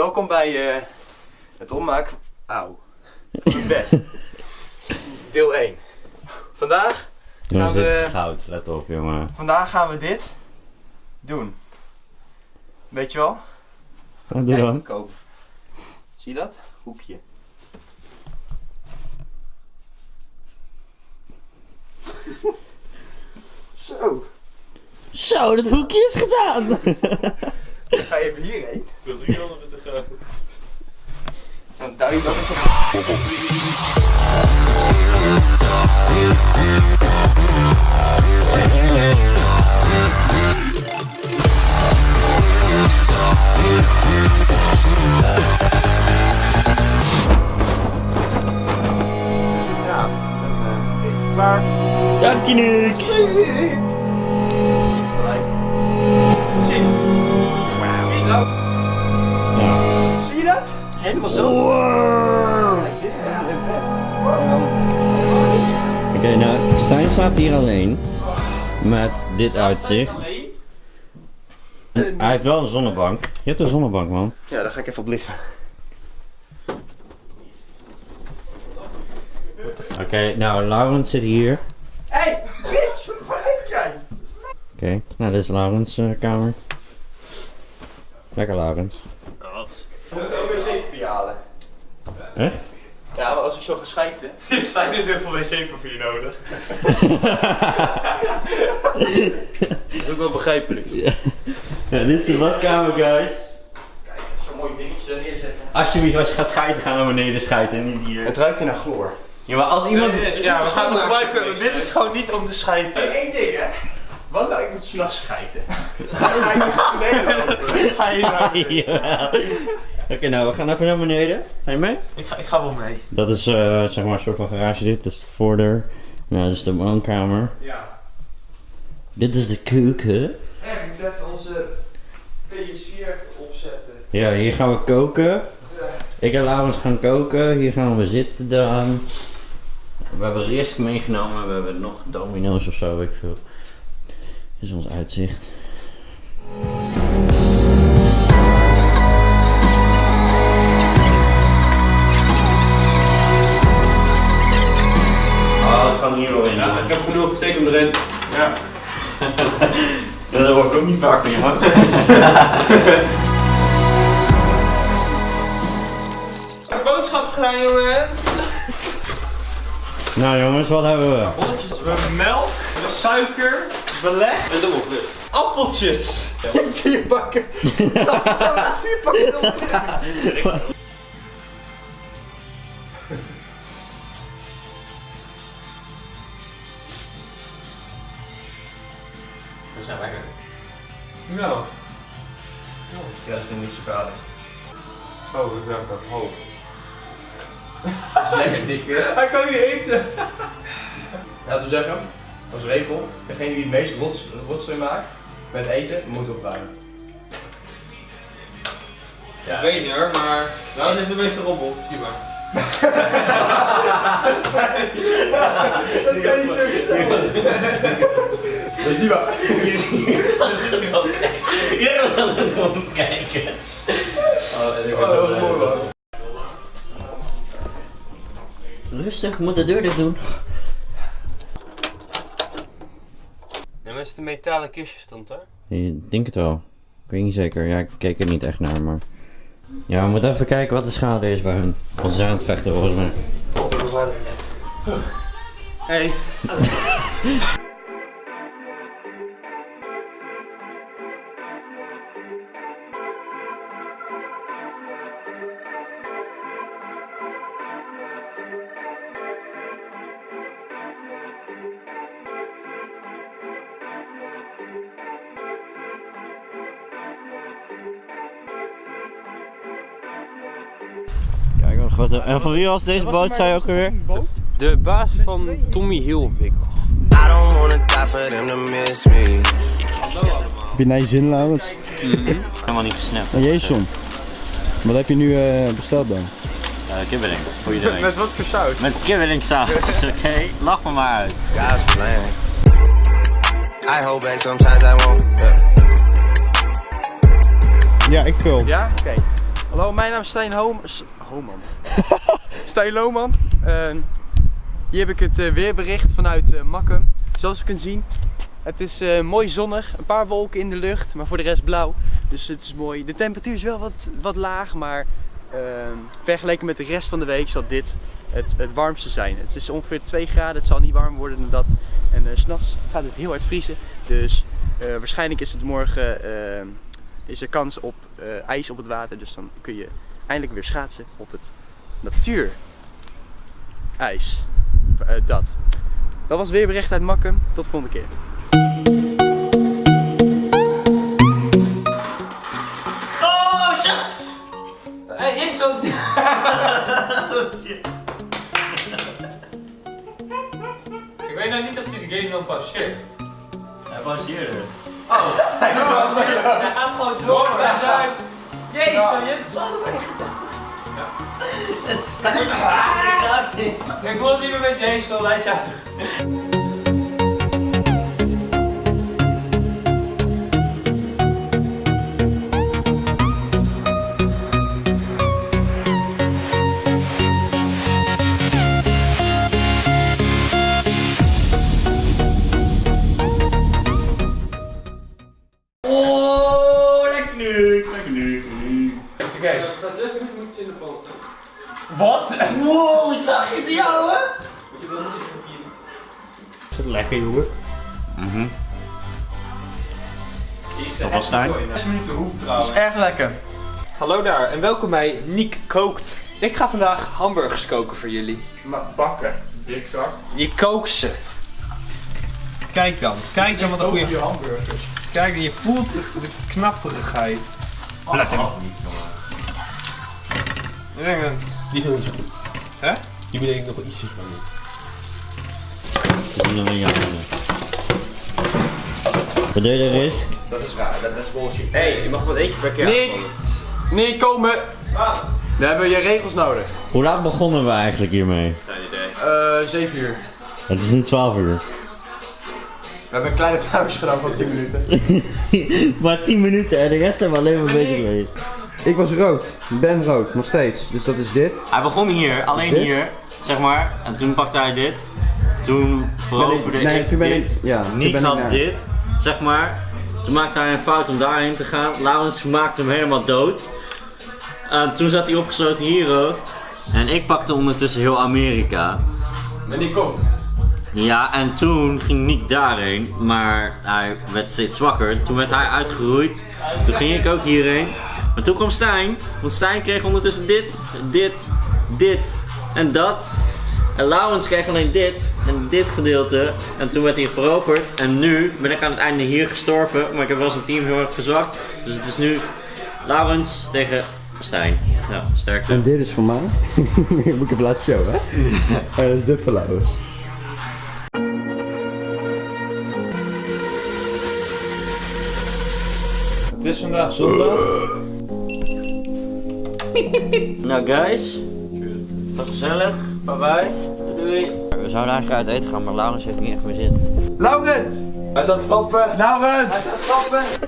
Welkom bij eh, het opmaken Auw. van het bed. Deel 1. Vandaag Jongens, Gaan dit we- is goud. Let op, jongen. Vandaag gaan we dit doen. Weet je wel? Wat doe dan? kopen. Zie je dat? Hoekje. Zo, Zo, dat hoekje is gedaan! ga je even hierheen. Ik wil drie andere te gaan. Dan duw je dat even. Ja, dan eh, is het klaar. Dank je, nou, Stijn slaapt hier alleen. Met dit uitzicht. Hij heeft wel een zonnebank. Je hebt een zonnebank, man. Ja, daar ga ik even op liggen. Oké, nou, Laurens zit hier. Hey, bitch, wat denk jij? Oké, nou, dit is Laurens' eh, kamer. Lekker, Laurens. We moeten ook weer zeepje halen. Echt? Ja, maar als ik zo ga schijten. Er zijn niet heel veel wc-papier nodig. Dat is ook wel begrijpelijk. Ja, dit is de badkamer, guys. Kijk, zo'n mooi dingetje daar neerzetten. Alsjeblieft, als je gaat schijten, ga naar beneden schijten en niet hier. Het ruikt hier naar chloor. Ja, maar als iemand... Ja, we gaan het gebruiken. Dit is gewoon niet om te schijten. Hey, één ding hè. Wat nou, ik moet s'nachts schijten. Ga je naar beneden lopen? Ga je naar. Oké, nou, we gaan even naar beneden. Ga je mee? ik, ga, ik ga wel mee. Dat is eh, zeg maar een soort van garage dit. Dat is de voordeur. Nou, dat is de woonkamer. Ja. Dit is de keuken. En we moeten even onze PS4 even opzetten. Ja, hier gaan we koken. Ik en Laurens gaan koken. Hier gaan we zitten dan. We hebben risk meegenomen. We hebben nog domino's of zo, weet ik veel. Dit is ons uitzicht. Heb genoeg. Steek hem erin. Ja. Ja, dat wordt ook niet vaak meer, man. Ik heb boodschap gedaan, jongen. nou jongens, wat hebben we? Bolletjes. We hebben melk, we hebben suiker, beleg en dubbelvrucht. Appeltjes. Vier pakken. Dat is vier pakken. Nou. Ja, dat is nog niet zo vader. Oh, ik heb dat hoog. Dat is lekker dik hè. Hij kan niet eten. Laten we zeggen, als regel, degene die het meest rots, rotzooi maakt met eten, moet opruimen. Ik weet niet hoor, maar nou zit de meeste rommel. Zie maar. Dat kan niet zo staan. Dat is niet waar. Het. Oh, en ik Oh. Rustig, ik moet de deur dicht doen. En met de metalen kistje stond hè? Ik denk het wel. Ik weet niet zeker. Ja, ik keek er niet echt naar, maar... Ja, we moeten even kijken wat de schade is bij hun. Want ze zijn aan het vechten volgens mij. Hey. Wat. En van wie was deze boot, zei je ook alweer? De baas van Tommy Hilfiger. Heb je naar je zin, Laurens? Helemaal niet gesnapt. En Jason, wat heb je nu eh, besteld dan? Ja, kibbeling. Voor iedereen. Met wat voor saus? Met kibbelingsaus, oké? Lach me maar uit. God's plan. I hold back sometimes I won't. Yeah. Ja, ik vul. Ja? Oké. Hallo, mijn naam is Stijn Hoom... Homan. Stijn Lohman. Ehm, hier heb ik het eh, weerbericht vanuit eh Makkum. Zoals je kunt zien, het is eh, mooi zonnig. Een paar wolken in de lucht, maar voor de rest blauw. Dus het is mooi. De temperatuur is wel wat, wat laag, maar ehm, vergeleken met de rest van de week zal dit het, het warmste zijn. Het is ongeveer 2 graden, het zal niet warmer worden dan dat. En s s'nachts gaat het heel hard vriezen. Dus waarschijnlijk is het morgen ehm, is er kans op ijs op het water. Dus dan kun je eindelijk weer schaatsen op het natuur. IJs. Eh, dat. Dat was weer bericht uit Makkum. Tot de volgende keer. Oh, shit! Heeft zo'n... Ik weet nou niet of hij de game dan pauzeert. Hij pauzeerde. Hij gaat gewoon door. Jezus, je hebt het allebei Ik wil het niet meer met Jason, hij zei... Oh, Kees. Na 6 minuten moet je in de boot. Wat? Wow, zag je die ouwe? Is het lekker, jongen? Mhm. Of was Stijn? 6 minuten hoeft trouwens. Erg lekker. Hallo daar en welkom bij Niek Kookt. Ik ga vandaag hamburgers koken voor jullie. Maar bakken. Dik zak. Je kookt ze. Kijk dan, kijk dan wat goeie. je hamburgers. Kijk, je voelt de, de knapperigheid. Let hem niet, Ik denk dat- Die is nog niet zo goed. Hè? Die bedenk ik nog wel ietsjes van. Dat is nog een jammer. Wat doe je de risk? Dat is raar, dat is bullshit. Hey, je mag maar eentje per keer Nick! Nick, komen! We hebben je regels nodig. Hoe laat begonnen we eigenlijk hiermee? Geen idee. Eh, 7 uur. Het is nu 12 uur. We hebben een kleine pauze gedaan van 10 minuten. maar 10 minuten en de rest zijn we alleen maar bezig geweest. Ik was rood. Ben rood, nog steeds. Dus dat is dit. Hij begon hier, alleen Dit? hier, zeg maar. En toen pakte hij dit. Toen veroverde ik- nee, ik toen ben dit. ik- ja, toen Nick ben ik had dit, zeg maar. Toen maakte hij een fout om daarheen te gaan. Laurens maakte hem helemaal dood. En toen zat hij opgesloten hier ook. En ik pakte ondertussen heel Amerika. Maar die komt. Ja, en toen ging Nick daarheen, maar hij werd steeds zwakker. Toen werd hij uitgeroeid. Toen ging ik ook hierheen. Maar toen kwam Stijn, want Stijn kreeg ondertussen dit, dit, dit en dat. En Laurens kreeg alleen dit en dit gedeelte. En toen werd hij veroverd. En nu ben ik aan het einde hier gestorven, maar ik heb wel zijn team heel erg verzwakt. Dus het is nu Laurens tegen Stijn. Ja, sterkte. En dit is voor mij. Moet ik even laten showen, hè? En dat is dit voor Laurens. Het is vandaag zondag. Nou guys, wat gezellig, bye bye, doei. We zouden eigenlijk uit eten gaan, maar Laurens heeft niet echt meer zin. Laurens! Hij staat stappen. Laurens! Hij staat stappen.